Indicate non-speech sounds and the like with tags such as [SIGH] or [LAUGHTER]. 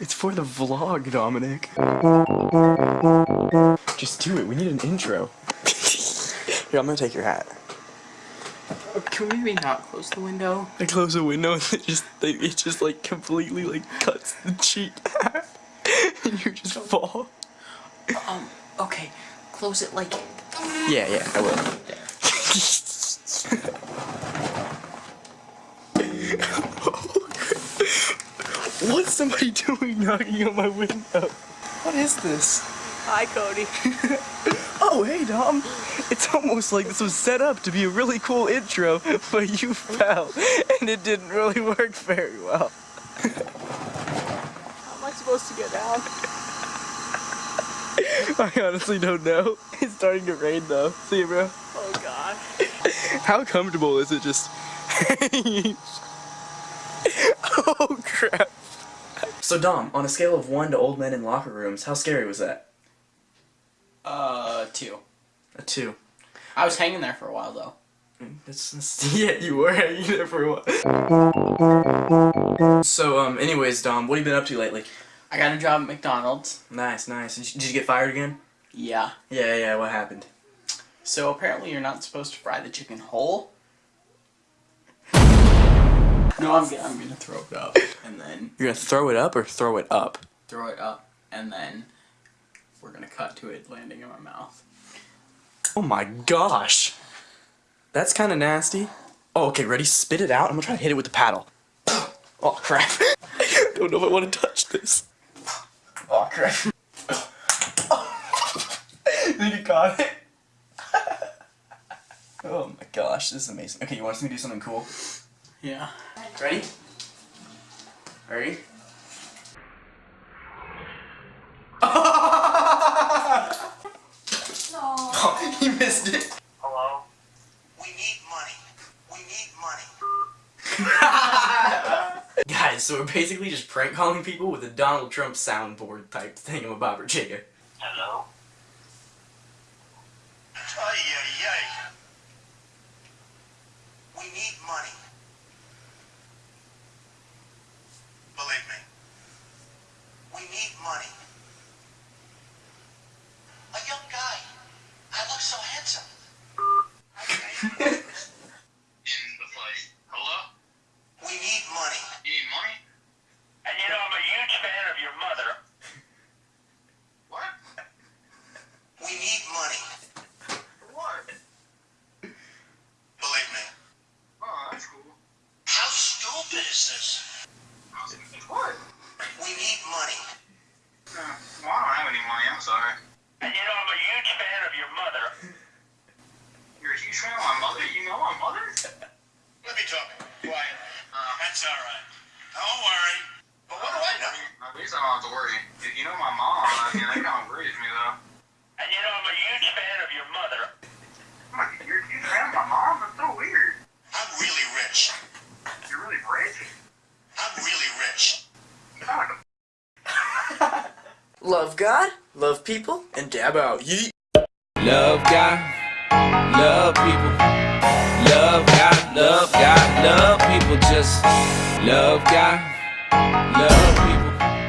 It's for the vlog, Dominic. Just do it. We need an intro. Here, I'm gonna take your hat. Can we maybe not close the window? I close the window and it just it just like completely like cuts the cheek and [LAUGHS] you just fall. Um, okay. Close it like... Yeah, yeah, I will. [LAUGHS] What's somebody [LAUGHS] doing knocking on my window? What is this? Hi, Cody. [LAUGHS] Oh, hey, Dom. It's almost like this was set up to be a really cool intro, but you fell, and it didn't really work very well. [LAUGHS] How am I supposed to get down? I honestly don't know. It's starting to rain, though. See you, bro. Oh, God. How comfortable is it just hanging? Oh, crap. So, Dom, on a scale of 1 to old men in locker rooms, how scary was that? Uh, two. A 2. I was hanging there for a while, though. That's, that's, [LAUGHS] yeah, you were hanging there for a while. So, um, anyways, Dom, what have you been up to lately? I got a job at McDonald's. Nice, nice. Did you, did you get fired again? Yeah. Yeah, yeah, what happened? So apparently you're not supposed to fry the chicken whole. No, I'm, gonna- I'm gonna throw it up and then You're gonna throw it up or throw it up? throw it up and then we're gonna cut to it landing in my mouth. Oh my gosh. That's kind of nasty. Oh, okay, ready? Spit it out. I'm gonna try to hit it with the paddle. [GASPS] Oh, crap. I [LAUGHS] Don't know if I want to touch this. Oh, crap. [LAUGHS] think you caught it? [LAUGHS] oh my gosh, this is amazing. Okay, you want us to do something cool? Yeah. Ready? Ready? Oh, [LAUGHS] he missed it. Hello? We need money. We need money. [LAUGHS] Guys, so we're basically just prank calling people with a Donald Trump soundboard type thing thingamabobber jigger. Hello? Ay, ay, ay. We need money. Believe me. We need money. A young guy. I look so handsome. [LAUGHS] In the fight. Hello? We need money. You need money? And you know I'm a huge fan of your mother. What? We need money. What? Believe me. Oh, that's cool. How stupid is this? What? We need money. Uh, well, I don't have any money, I'm sorry. And you know I'm a huge fan of your mother. You're a huge fan of my mother? You know my mother? Let me talk. Quiet. Uh, that's all right. Don't worry. But what do I know? At least I don't have to worry. You, you know my mom, I mean, that kind of worries me, though. And you know I'm a huge fan of your mother. I'm like, You're a huge fan of my mom? That's so weird. I'm really rich. You're really rich? I'm really rich. You sound like a Love God, love people, and dab out. Yeet. Love God, love people. Love God, love God, love people. Just love God, love people.